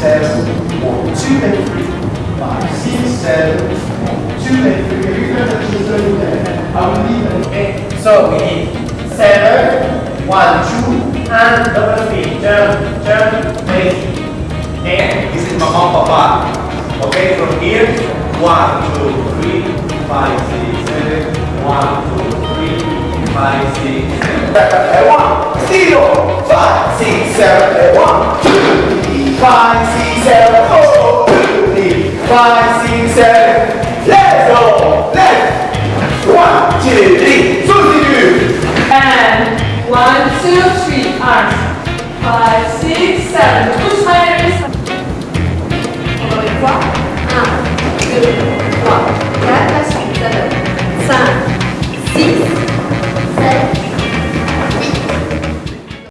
seven, one, two and three, five, six, seven, one, two and three. Can touch the third there, I will leave it. Okay, so we need seven, one, two, and double feet, jump, jump, make. And this is Mama Papa. Okay, from here, one, two, three, five, six, seven, one, two, three, five, six, seven. One, zero, five, six, seven, one, two, three, five, six, seven, four, two, three, five, six, seven. Let's go. Left. One, two, three. Continue. And one, two, three. Arms. Five, six, seven. Push my wrist. Encore une fois. Un, deux, trois, quatre, cinq, six.